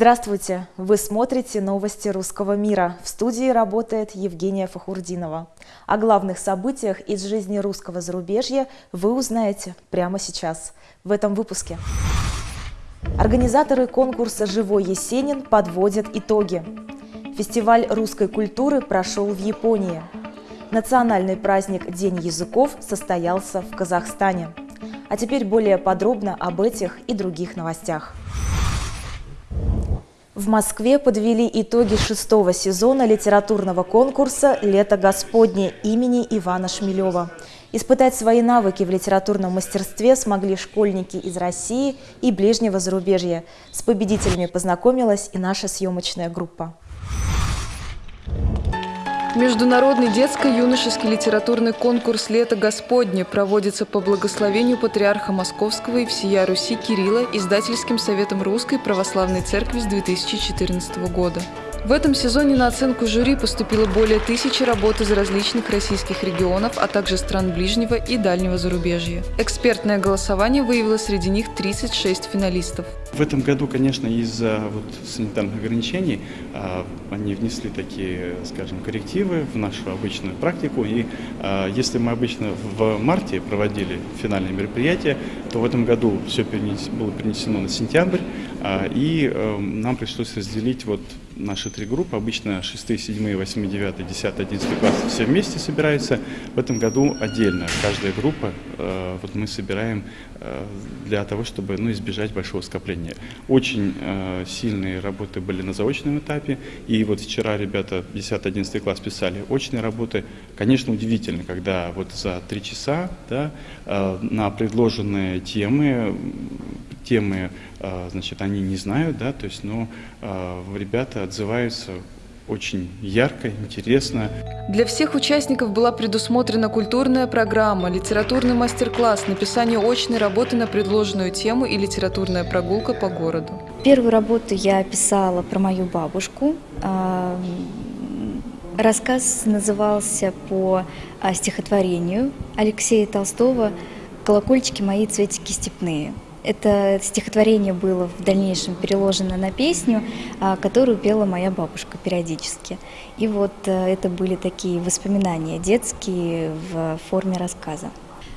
Здравствуйте! Вы смотрите новости русского мира. В студии работает Евгения Фахурдинова. О главных событиях из жизни русского зарубежья вы узнаете прямо сейчас, в этом выпуске. Организаторы конкурса «Живой Есенин» подводят итоги. Фестиваль русской культуры прошел в Японии. Национальный праздник День языков состоялся в Казахстане. А теперь более подробно об этих и других новостях. В Москве подвели итоги шестого сезона литературного конкурса «Лето Господне» имени Ивана Шмелева. Испытать свои навыки в литературном мастерстве смогли школьники из России и ближнего зарубежья. С победителями познакомилась и наша съемочная группа. Международный детско-юношеский литературный конкурс «Лето Господне» проводится по благословению Патриарха Московского и всея Руси Кирилла Издательским советом Русской Православной Церкви с 2014 года. В этом сезоне на оценку жюри поступило более тысячи работ из различных российских регионов, а также стран ближнего и дальнего зарубежья. Экспертное голосование выявило среди них 36 финалистов. В этом году, конечно, из-за вот санитарных ограничений а, они внесли такие, скажем, коррективы в нашу обычную практику. И а, если мы обычно в марте проводили финальные мероприятия, то в этом году все было перенесено на сентябрь, и э, нам пришлось разделить вот наши три группы. Обычно 6, 7, 8, 9, 10, 11 класс все вместе собираются. В этом году отдельно. Каждая группа, э, вот мы собираем э, для того, чтобы ну, избежать большого скопления. Очень сильные работы были на заочном этапе. И вот вчера ребята 10-11 класс писали очные работы. Конечно, удивительно, когда вот за три часа да, на предложенные темы темы, а, значит, они не знают, да, то есть, но а, ребята отзываются очень ярко, интересно. Для всех участников была предусмотрена культурная программа, литературный мастер-класс, написание очной работы на предложенную тему и литературная прогулка по городу. Первую работу я писала про мою бабушку. А, рассказ назывался по стихотворению Алексея Толстого «Колокольчики мои, цветики степные». Это стихотворение было в дальнейшем переложено на песню, а, которую пела моя бабушка периодически. И вот э, это были такие воспоминания детские в форме рассказа.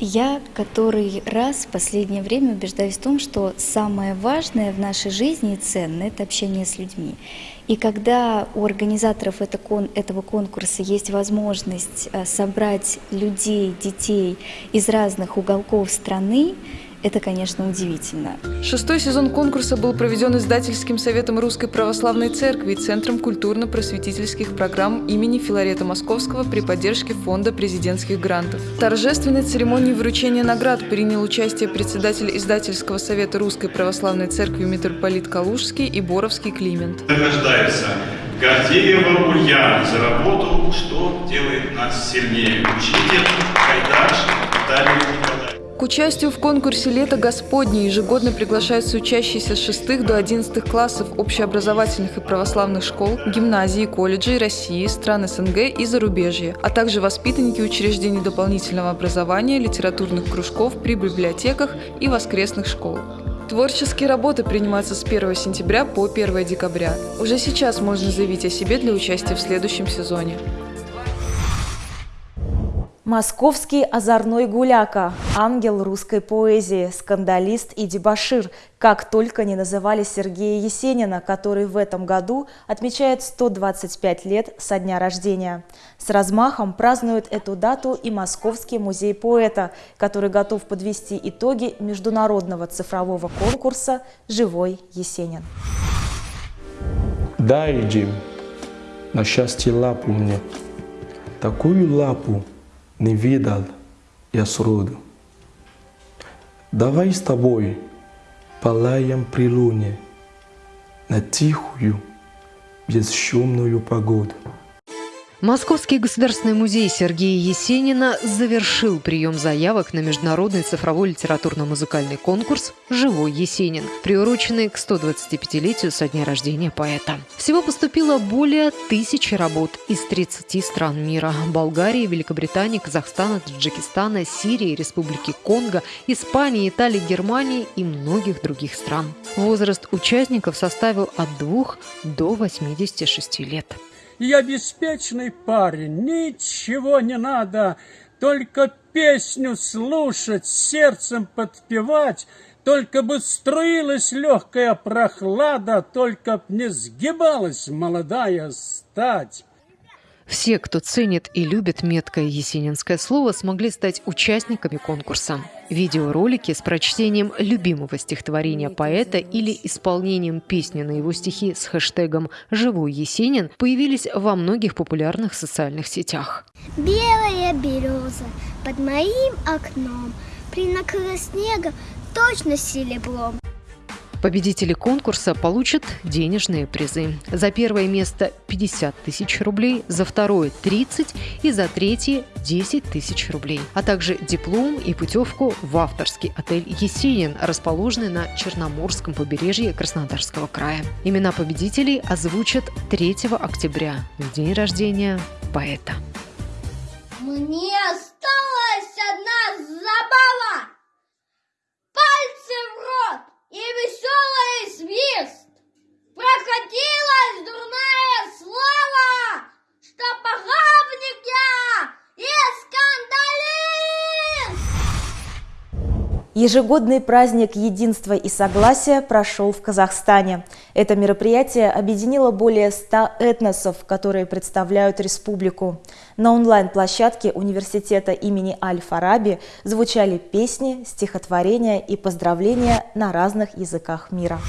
Я который раз в последнее время убеждаюсь в том, что самое важное в нашей жизни и ценное – это общение с людьми. И когда у организаторов этого конкурса есть возможность э, собрать людей, детей из разных уголков страны, это, конечно, удивительно. Шестой сезон конкурса был проведен издательским советом Русской Православной Церкви и Центром культурно-просветительских программ имени Филарета Московского при поддержке Фонда президентских грантов. В торжественной церемонии вручения наград принял участие председатель издательского совета Русской Православной Церкви митрополит Калужский и Боровский Климент. Рождается Гордеева Ульяна за работу «Что делает нас сильнее?» Учитель Кайдаш Виталий Николаевич. К участию в конкурсе «Лето Господне» ежегодно приглашаются учащиеся с 6 до 11 классов общеобразовательных и православных школ, гимназий, колледжей России, стран СНГ и зарубежья, а также воспитанники учреждений дополнительного образования, литературных кружков при библиотеках и воскресных школах. Творческие работы принимаются с 1 сентября по 1 декабря. Уже сейчас можно заявить о себе для участия в следующем сезоне. Московский озорной гуляка, ангел русской поэзии, скандалист и дебашир, как только не называли Сергея Есенина, который в этом году отмечает 125 лет со дня рождения. С размахом празднует эту дату и Московский музей поэта, который готов подвести итоги международного цифрового конкурса «Живой Есенин». Дай, Джим, на счастье лапу мне, такую лапу, не видал я сроду. Давай с тобой полаем при луне на тихую, бесшумную погоду. Московский государственный музей Сергея Есенина завершил прием заявок на международный цифровой литературно-музыкальный конкурс «Живой Есенин», приуроченный к 125-летию со дня рождения поэта. Всего поступило более тысячи работ из 30 стран мира – Болгарии, Великобритании, Казахстана, Таджикистана, Сирии, Республики Конго, Испании, Италии, Германии и многих других стран. Возраст участников составил от 2 до 86 лет. Я беспечный парень, ничего не надо, только песню слушать, сердцем подпевать, только бы струилась легкая прохлада, только б не сгибалась молодая стать. Все, кто ценит и любит меткое есенинское слово, смогли стать участниками конкурса. Видеоролики с прочтением любимого стихотворения поэта или исполнением песни на его стихи с хэштегом «Живой Есенин» появились во многих популярных социальных сетях. Белая береза под моим окном Принакрыла снега точно серебром Победители конкурса получат денежные призы. За первое место 50 тысяч рублей, за второе 30 и за третье 10 тысяч рублей, а также диплом и путевку в авторский отель «Есенин», расположенный на Черноморском побережье Краснодарского края. Имена победителей озвучат 3 октября, в день рождения поэта. Мне осталась одна забава! И веселый свист. Прокатилась дурная слава, что похабник я и скандалист. Ежегодный праздник единства и согласия прошел в Казахстане. Это мероприятие объединило более 100 этносов, которые представляют республику. На онлайн-площадке университета имени Аль-Фараби звучали песни, стихотворения и поздравления на разных языках мира.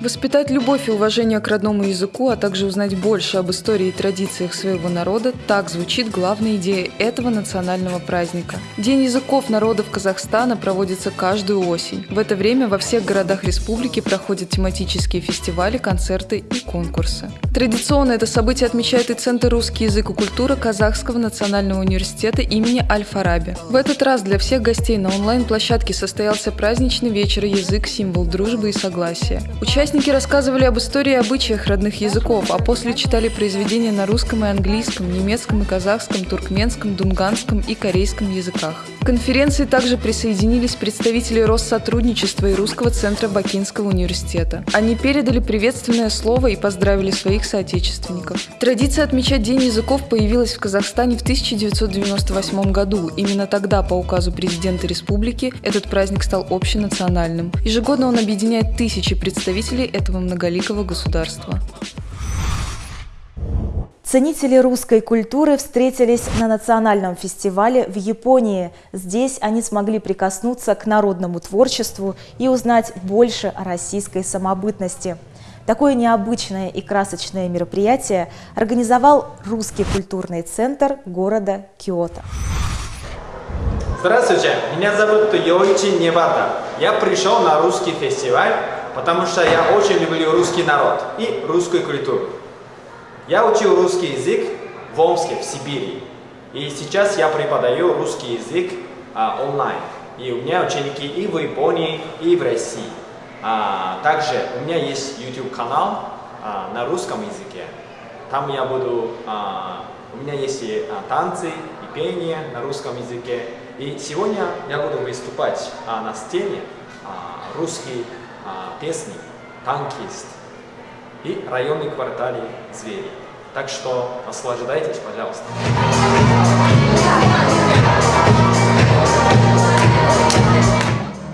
Воспитать любовь и уважение к родному языку, а также узнать больше об истории и традициях своего народа – так звучит главная идея этого национального праздника. День языков народов Казахстана проводится каждую осень. В это время во всех городах республики проходят тематические фестивали, концерты и конкурсы. Традиционно это событие отмечает и Центр «Русский язык и культура» Казахского национального университета имени Аль-Фараби. В этот раз для всех гостей на онлайн-площадке состоялся праздничный вечер «Язык – символ дружбы и согласия». Участники Участники рассказывали об истории и обычаях родных языков, а после читали произведения на русском и английском, немецком и казахском, туркменском, дунганском и корейском языках. К конференции также присоединились представители Россотрудничества и Русского центра Бакинского университета. Они передали приветственное слово и поздравили своих соотечественников. Традиция отмечать День языков появилась в Казахстане в 1998 году. Именно тогда, по указу президента республики, этот праздник стал общенациональным. Ежегодно он объединяет тысячи представителей жителей этого многоликого государства. Ценители русской культуры встретились на национальном фестивале в Японии. Здесь они смогли прикоснуться к народному творчеству и узнать больше о российской самобытности. Такое необычное и красочное мероприятие организовал Русский культурный центр города Киото. Здравствуйте, меня зовут Йоичи Небата. Я пришел на русский фестиваль потому что я очень люблю русский народ и русскую культуру. Я учил русский язык в Омске, в Сибири. И сейчас я преподаю русский язык а, онлайн. И у меня ученики и в Японии, и в России. А, также у меня есть YouTube-канал а, на русском языке. Там я буду... А, у меня есть и а, танцы, и пение на русском языке. И сегодня я буду выступать а, на сцене а, русский песни «Танкист» и районный квартале «Звери». Так что наслаждайтесь, пожалуйста.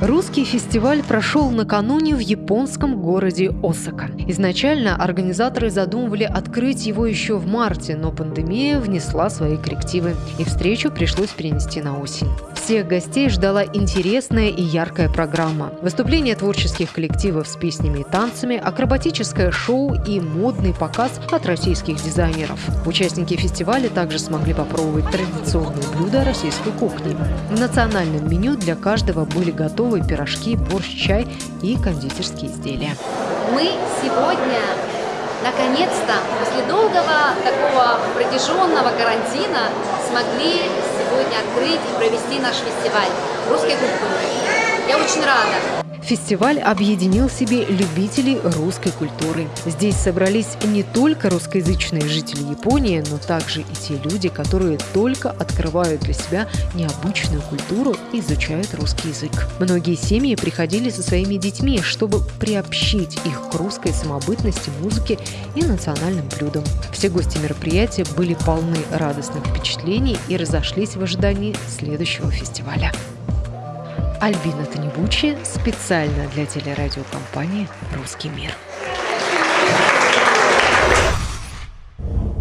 Русский фестиваль прошел накануне в японском городе Осака. Изначально организаторы задумывали открыть его еще в марте, но пандемия внесла свои коррективы, и встречу пришлось перенести на осень. Всех гостей ждала интересная и яркая программа. Выступления творческих коллективов с песнями и танцами, акробатическое шоу и модный показ от российских дизайнеров. Участники фестиваля также смогли попробовать традиционные блюда российской кухни. В национальном меню для каждого были готовы пирожки, борщ, чай и кондитерские изделия. Мы сегодня наконец-то, после долгого такого протяженного карантина, смогли сегодня открыть и провести наш фестиваль русской культуры. Я очень рада. Фестиваль объединил в себе любителей русской культуры. Здесь собрались не только русскоязычные жители Японии, но также и те люди, которые только открывают для себя необычную культуру и изучают русский язык. Многие семьи приходили со своими детьми, чтобы приобщить их к русской самобытности, музыке и национальным блюдам. Все гости мероприятия были полны радостных впечатлений и разошлись в ожидании следующего фестиваля. Альбина Танибучи специально для телерадиокомпании «Русский мир».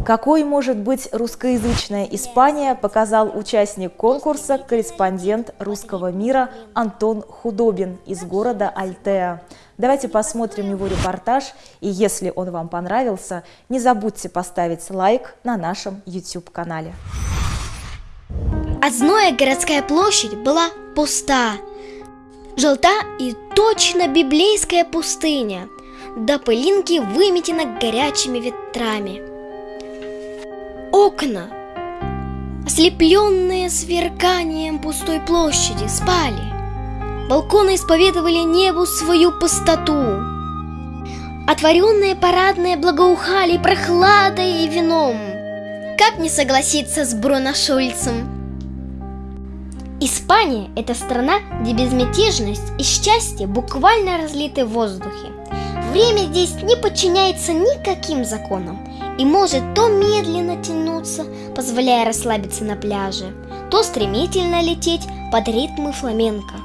Какой может быть русскоязычная Испания, показал участник конкурса, корреспондент русского мира Антон Худобин из города Альтеа. Давайте посмотрим его репортаж, и если он вам понравился, не забудьте поставить лайк на нашем YouTube-канале. Одноя городская площадь была пуста. Желта и точно библейская пустыня, до пылинки выметена горячими ветрами. Окна, ослепленные сверканием пустой площади, спали. Балконы исповедовали небу свою пустоту. Отворенные парадные благоухали прохладой и вином. Как не согласиться с Бруно Шульцем? Испания – это страна, где безмятежность и счастье буквально разлиты в воздухе. Время здесь не подчиняется никаким законам и может то медленно тянуться, позволяя расслабиться на пляже, то стремительно лететь под ритмы фламенко.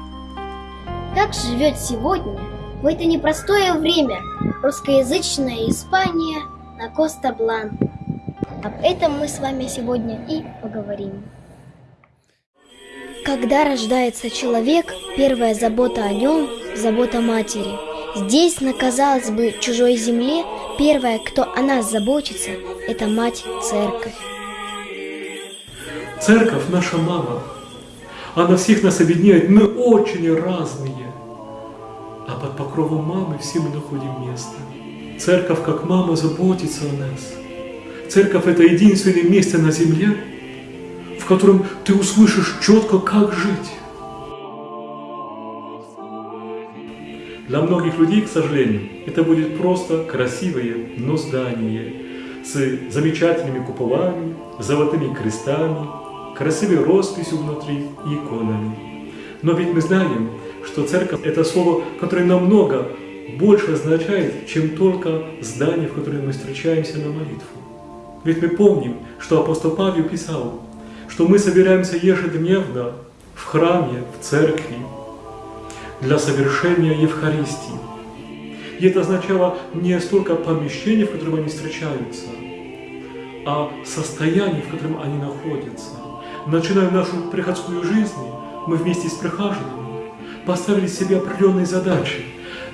Как живет сегодня, в это непростое время, русскоязычная Испания на Коста-Блан? Об этом мы с вами сегодня и поговорим. Когда рождается человек, первая забота о нем – забота матери. Здесь, на, казалось бы, чужой земле, первая, кто о нас заботится, это мать церковь. Церковь – наша мама. Она всех нас объединяет, мы очень разные. А под покровом мамы все мы находим место. Церковь, как мама, заботится о нас. Церковь – это единственное место на земле, котором ты услышишь четко, как жить. Для многих людей, к сожалению, это будет просто красивое, но здание с замечательными куполами, золотыми крестами, красивой росписью внутри и иконами. Но ведь мы знаем, что церковь – это слово, которое намного больше означает, чем только здание, в котором мы встречаемся на молитву. Ведь мы помним, что апостол Павел писал, что мы собираемся ежедневно в храме, в церкви для совершения Евхаристии. И это означало не столько помещение, в котором они встречаются, а состояние, в котором они находятся. Начиная нашу приходскую жизнь, мы вместе с прихожанами поставили себе определенные задачи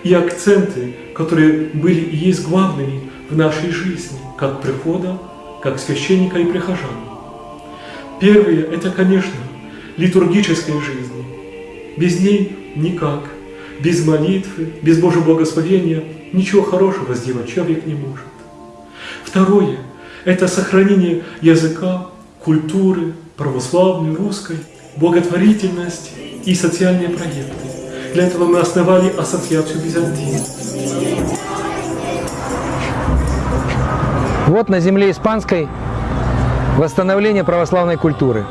и акценты, которые были и есть главными в нашей жизни, как прихода, как священника и прихожан. Первое – это, конечно, литургическая жизнь. Без ней никак. Без молитвы, без Божьего благословения ничего хорошего сделать человек не может. Второе – это сохранение языка, культуры, православной, русской, благотворительность и социальные проекты. Для этого мы основали Ассоциацию Византии. Вот на земле испанской восстановление православной культуры.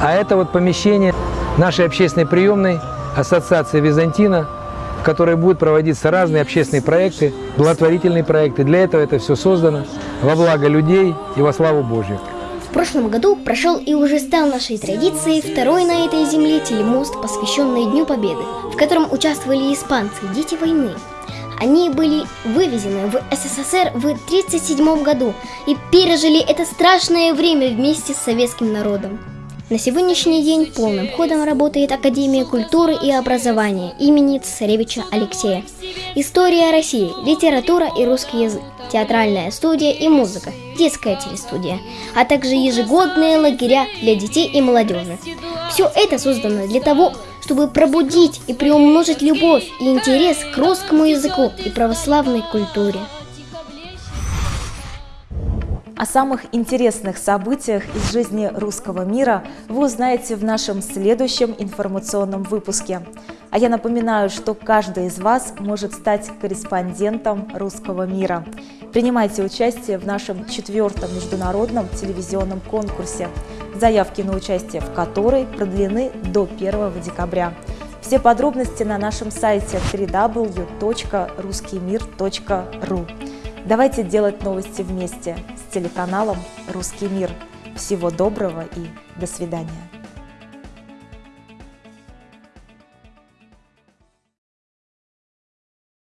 А это вот помещение нашей общественной приемной Ассоциации Византина, в которой будут проводиться разные общественные проекты, благотворительные проекты. Для этого это все создано во благо людей и во славу Божью. В прошлом году прошел и уже стал нашей традицией второй на этой земле телемост, посвященный Дню Победы, в котором участвовали испанцы, дети войны. Они были вывезены в СССР в 1937 году и пережили это страшное время вместе с советским народом. На сегодняшний день полным ходом работает Академия культуры и образования имени цесаревича Алексея. История России, литература и русский язык, театральная студия и музыка, детская телестудия, а также ежегодные лагеря для детей и молодежи. Все это создано для того, чтобы пробудить и приумножить любовь и интерес к русскому языку и православной культуре. О самых интересных событиях из жизни русского мира вы узнаете в нашем следующем информационном выпуске. А я напоминаю, что каждый из вас может стать корреспондентом русского мира. Принимайте участие в нашем четвертом международном телевизионном конкурсе, заявки на участие в которой продлены до 1 декабря. Все подробности на нашем сайте www.ruskimir.ru. Давайте делать новости вместе с телеканалом «Русский мир». Всего доброго и до свидания.